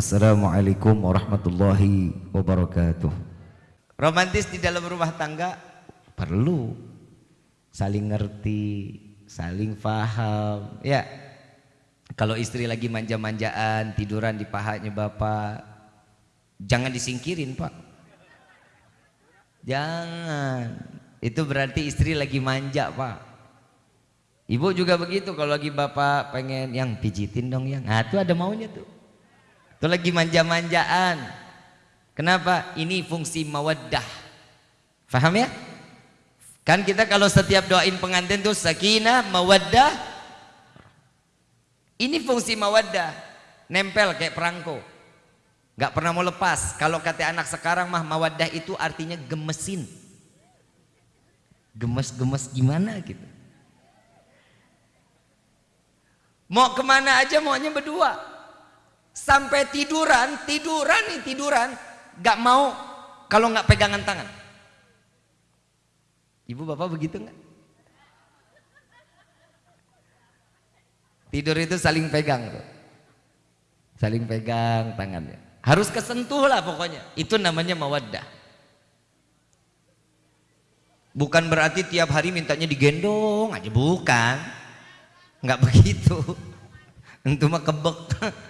Assalamualaikum warahmatullahi wabarakatuh. Romantis di dalam rumah tangga perlu saling ngerti, saling paham. Ya, kalau istri lagi manja-manjaan, tiduran di pahanya bapak, jangan disingkirin pak. Jangan, itu berarti istri lagi manja pak. Ibu juga begitu kalau lagi bapak pengen yang pijitin dong yang, nah itu ada maunya tuh. Itu lagi manja-manjaan. Kenapa? Ini fungsi mawaddah. Faham ya? Kan kita kalau setiap doain pengantin tuh sakinah, mawaddah. Ini fungsi mawaddah. Nempel kayak perangko. Gak pernah mau lepas. Kalau kata anak sekarang mah mawaddah itu artinya gemesin. Gemes-gemes gimana gitu. Mau ke mana aja maunya berdua sampai tiduran, tiduran nih tiduran, gak mau kalau nggak pegangan tangan. Ibu bapak begitu nggak? Tidur itu saling pegang tuh. Saling pegang tangannya. Harus kesentuh lah pokoknya. Itu namanya mawaddah. Bukan berarti tiap hari mintanya digendong aja, bukan. Nggak begitu. Itu mah kebek.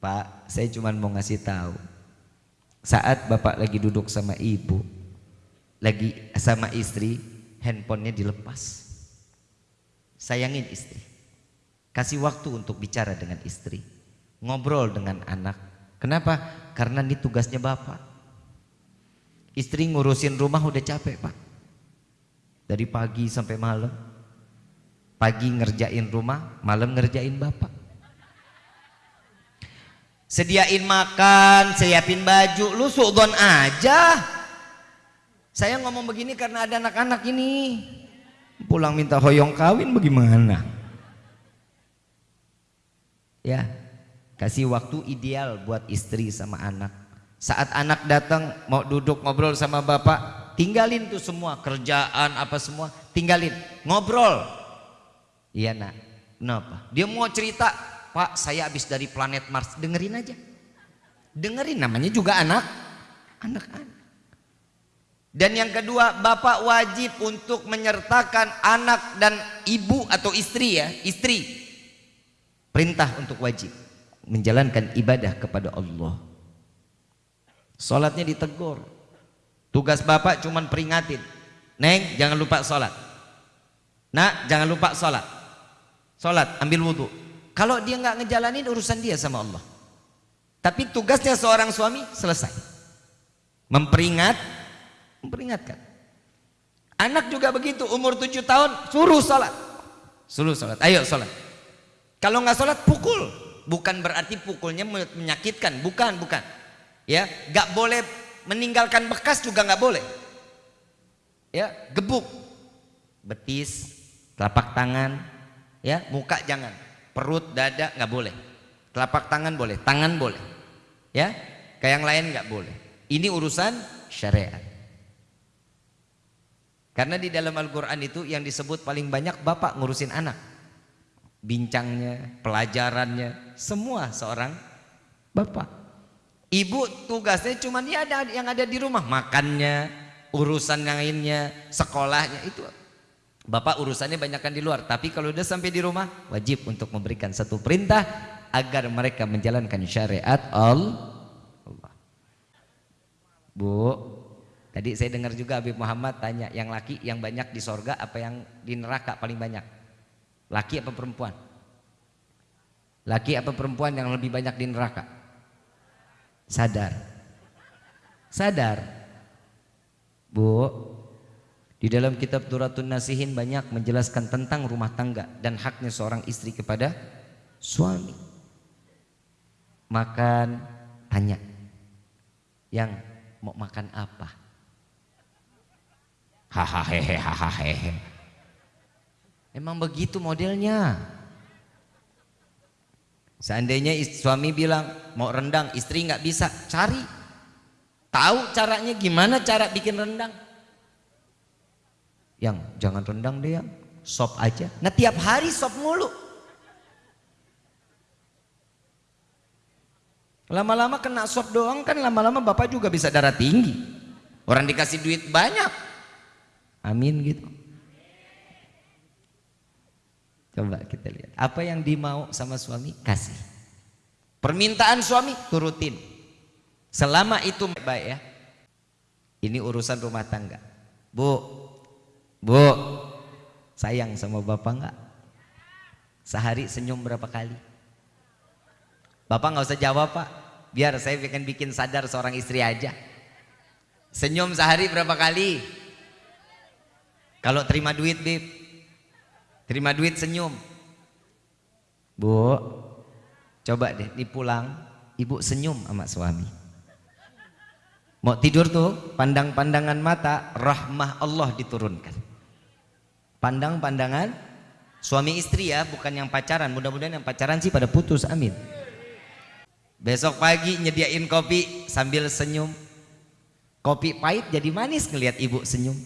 Pak, saya cuma mau ngasih tahu. Saat bapak lagi duduk sama ibu, lagi sama istri, handphonenya dilepas. Sayangin istri. Kasih waktu untuk bicara dengan istri. Ngobrol dengan anak. Kenapa? Karena ini tugasnya bapak. Istri ngurusin rumah udah capek pak. Dari pagi sampai malam. Pagi ngerjain rumah, malam ngerjain bapak sediain makan, siapin baju, lu suudon aja. Saya ngomong begini karena ada anak-anak ini. Pulang minta hoyong kawin bagaimana? Ya, kasih waktu ideal buat istri sama anak. Saat anak datang mau duduk ngobrol sama bapak, tinggalin tuh semua kerjaan apa semua, tinggalin ngobrol. Iya nak, kenapa? Dia mau cerita, Pak saya habis dari planet Mars. Dengerin aja. Dengerin namanya juga anak. Anak-anak dan yang kedua bapak wajib untuk menyertakan anak dan ibu atau istri ya istri. Perintah untuk wajib. Menjalankan ibadah kepada Allah. Sholatnya ditegur. Tugas bapak cuman peringatin. Neng jangan lupa sholat nak jangan lupa sholat sholat ambil wudhu kalau dia nggak ngejalanin urusan dia sama Allah. Tapi tugasnya seorang suami selesai. Memperingat, memperingatkan. Anak juga begitu, umur tujuh tahun suruh sholat. Suruh sholat, ayo sholat. Kalau nggak sholat pukul. Bukan berarti pukulnya menyakitkan, bukan, bukan. Ya, nggak boleh meninggalkan bekas juga nggak boleh. Ya, gebuk, betis, telapak tangan, ya, muka jangan perut, dada nggak boleh. Telapak tangan boleh, tangan boleh. Ya, kayak yang lain nggak boleh. Ini urusan syariat. Karena di dalam Al-Quran itu yang disebut paling banyak bapak ngurusin anak. Bincangnya, pelajarannya, semua seorang bapak. Ibu tugasnya cuma dia ada yang ada di rumah, makannya, urusan yang lainnya, sekolahnya itu Bapak urusannya banyakkan di luar, tapi kalau udah sampai di rumah wajib untuk memberikan satu perintah agar mereka menjalankan syariat Allah. Bu, tadi saya dengar juga Habib Muhammad tanya, yang laki yang banyak di sorga apa yang di neraka paling banyak? Laki apa perempuan? Laki apa perempuan yang lebih banyak di neraka? Sadar. Sadar. Bu, di dalam kitab Turatun Nasihin banyak menjelaskan tentang rumah tangga dan haknya seorang istri kepada suami. Makan, tanya. Yang mau makan apa? Hahaha hahaha. Emang begitu modelnya. Seandainya suami bilang mau rendang, istri nggak bisa, cari. Tahu caranya gimana cara bikin rendang? Yang jangan rendang deh yang sop aja nah tiap hari sop mulu Lama-lama kena swab doang kan lama-lama bapak juga bisa darah tinggi. Orang dikasih duit banyak. Amin gitu. Coba kita lihat. Apa yang dimau sama suami? Kasih. Permintaan suami turutin. Selama itu baik ya. Ini urusan rumah tangga. Bu, bu, sayang sama bapak enggak? Sehari senyum berapa kali? Bapak nggak usah jawab pak. Biar saya bikin bikin sadar seorang istri aja. Senyum sehari berapa kali? Kalau terima duit, Bib. Terima duit senyum. Bu, coba deh dipulang, ibu senyum sama suami. Mau tidur tuh, pandang-pandangan mata, rahmah Allah diturunkan. Pandang pandangan suami istri ya, bukan yang pacaran. Mudah-mudahan yang pacaran sih pada putus, amin. Besok pagi nyediain kopi sambil senyum. Kopi pahit jadi manis ngelihat ibu senyum.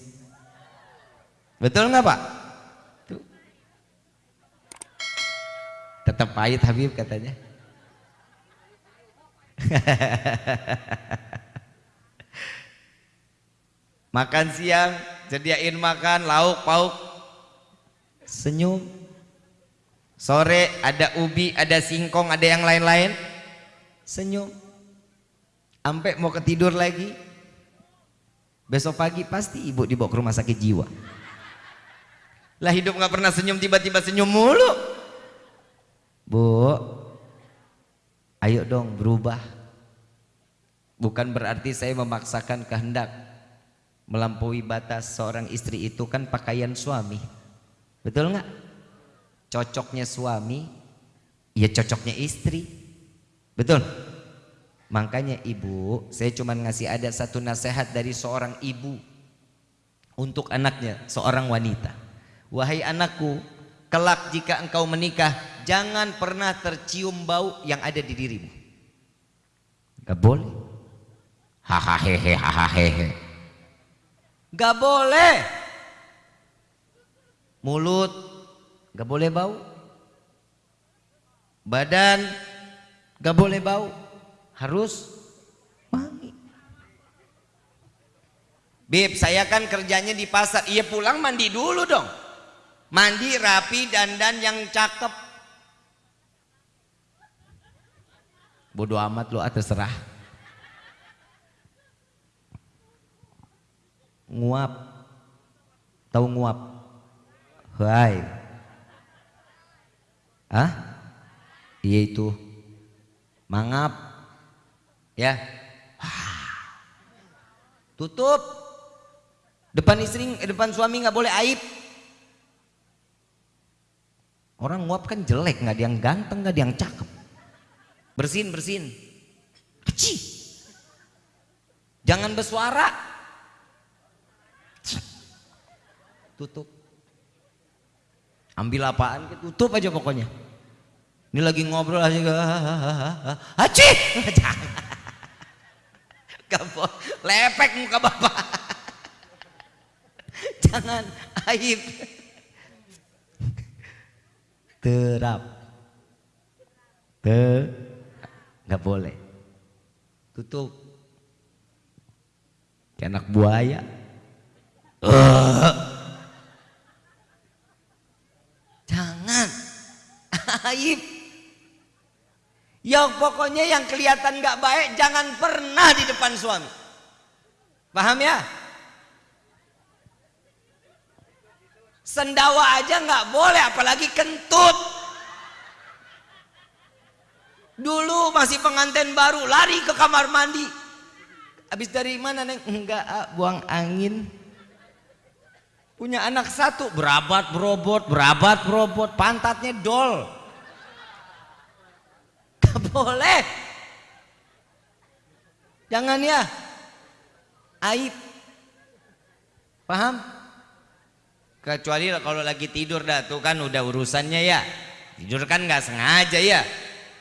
Betul nggak pak? Tuh. Tetap pahit Habib katanya. makan siang, sediain makan, lauk, pauk, senyum. Sore ada ubi, ada singkong, ada yang lain-lain. Senyum. Sampai mau ketidur lagi. Besok pagi pasti ibu dibawa ke rumah sakit jiwa. Lah hidup nggak pernah senyum tiba-tiba senyum mulu. Bu ayo dong berubah. Bukan berarti saya memaksakan kehendak melampaui batas seorang istri itu kan pakaian suami betul nggak cocoknya suami ya cocoknya istri Betul? Makanya ibu, saya cuma ngasih ada satu nasihat dari seorang ibu untuk anaknya, seorang wanita. Wahai anakku, kelak jika engkau menikah, jangan pernah tercium bau yang ada di dirimu. Gak boleh. Hahaha hahaha. Gak boleh. Mulut gak boleh bau. Badan Gak boleh bau, harus wangi. Bib, saya kan kerjanya di pasar. Iya pulang mandi dulu dong. Mandi rapi dandan yang cakep. Bodoh amat lo atas serah. Nguap. Tahu nguap? Hai. Hah? Iya itu. Mangap. Ya. Tutup. Depan istri eh, depan suami nggak boleh aib. Orang nguap kan jelek nggak ada yang ganteng nggak ada yang cakep. Bersin bersin. Aci. jangan bersuara. Tutup ambil apaan tutup aja pokoknya ini lagi ngobrol aja. Haji. Jangan. Lepek muka bapak. Jangan aib. Terap. Te. Gak boleh. Tutup. Kayak anak buaya. Uh. Jangan. Aib. Ya pokoknya yang kelihatan nggak baik jangan pernah di depan suami. Paham ya? Sendawa aja nggak boleh apalagi kentut. Dulu masih pengantin baru lari ke kamar mandi. Habis dari mana neng? Enggak, ah, buang angin. Punya anak satu, berabat berobot, berabat berobot, pantatnya dol boleh. Jangan ya. Aib. Paham? Kecuali kalau lagi tidur dah tuh kan udah urusannya ya. Tidur kan nggak sengaja ya.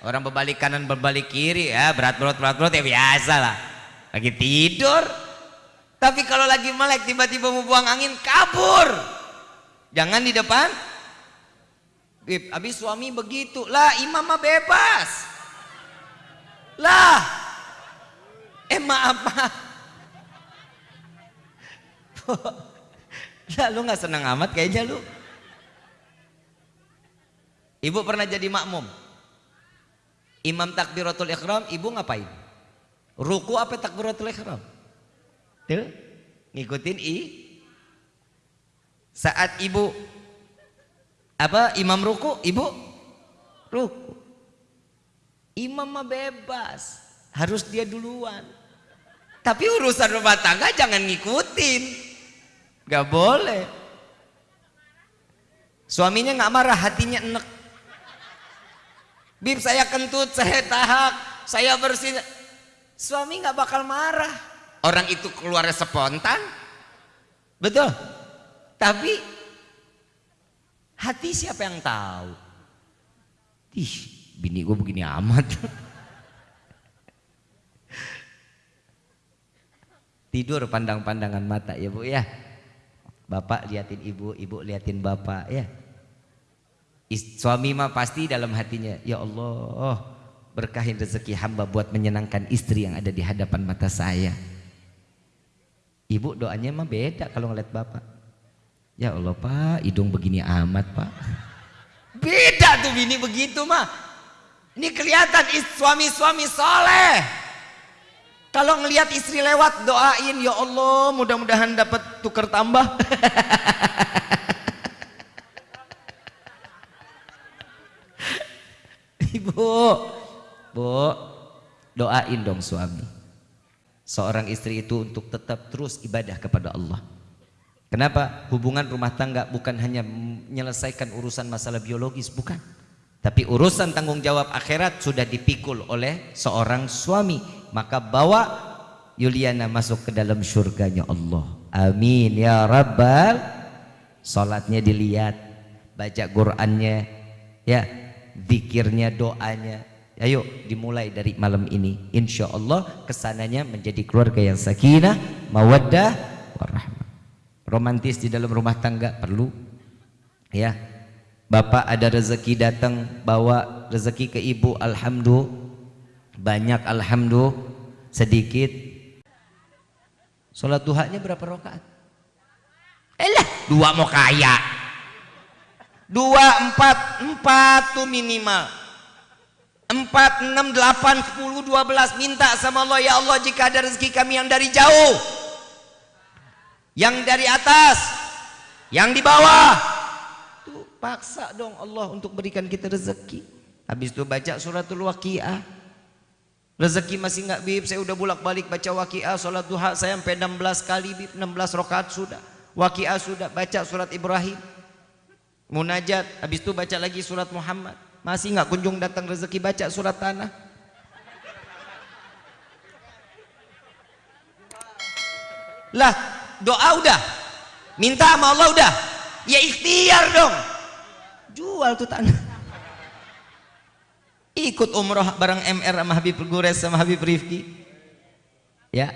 Orang berbalik kanan berbalik kiri ya berat berat berat berat ya biasa lah. Lagi tidur. Tapi kalau lagi melek tiba-tiba mau buang angin kabur. Jangan di depan. Habis suami begitu lah imam mah bebas. Lah. Eh maaf maaf. Lah lu nggak senang amat kayaknya lu. Ibu pernah jadi makmum. Imam takbiratul ikhram, ibu ngapain? Ruku apa takbiratul ikhram? Tuh, ngikutin i. Saat ibu apa imam ruku, ibu ruku. Imam mah bebas, harus dia duluan. Tapi urusan rumah tangga jangan ngikutin. Gak boleh. Suaminya nggak marah, hatinya enek. Bib saya kentut, saya tahak, saya bersih. Suami nggak bakal marah. Orang itu keluarnya spontan. Betul. Tapi hati siapa yang tahu? Ih, bini gue begini amat. Tidur pandang-pandangan mata ya bu ya. Bapak liatin ibu, ibu liatin bapak ya. Suami mah pasti dalam hatinya, ya Allah berkahin rezeki hamba buat menyenangkan istri yang ada di hadapan mata saya. Ibu doanya mah beda kalau ngeliat bapak. Ya Allah pak, hidung begini amat pak. Beda tuh bini begitu mah. Ini kelihatan suami-suami soleh. Kalau ngelihat istri lewat doain ya Allah mudah-mudahan dapat tukar tambah. Ibu, Bu, doain dong suami. Seorang istri itu untuk tetap terus ibadah kepada Allah. Kenapa? Hubungan rumah tangga bukan hanya menyelesaikan urusan masalah biologis, bukan. Tapi urusan tanggung jawab akhirat sudah dipikul oleh seorang suami. Maka bawa Yuliana masuk ke dalam surganya Allah. Amin ya Rabbal. Salatnya dilihat, baca Qur'annya, ya, zikirnya, doanya. Ayo dimulai dari malam ini. Insya Allah ke sananya menjadi keluarga yang sakinah, mawaddah, warahmah. Romantis di dalam rumah tangga perlu, ya Bapak ada rezeki datang bawa rezeki ke ibu alhamdulillah banyak alhamdulillah sedikit. Sholat duhanya berapa rakaat? Elah dua mau kaya. Dua empat empat tuh minimal. Empat enam delapan sepuluh dua belas. Minta sama Allah ya Allah jika ada rezeki kami yang dari jauh yang dari atas yang di bawah Paksa dong Allah untuk berikan kita rezeki. Habis itu baca suratul waqiah. Rezeki masih nggak bib, saya udah bolak-balik baca waqiah, salat duha saya sampai 16 kali bib, 16 rakaat sudah. Waqiah sudah, baca surat Ibrahim. Munajat, habis itu baca lagi surat Muhammad. Masih nggak kunjung datang rezeki baca surat tanah. Lah, doa udah. Minta sama Allah udah. Ya ikhtiar dong jual tuh tanah. Ikut umroh bareng MR sama Habib Gures sama Habib Rifki ya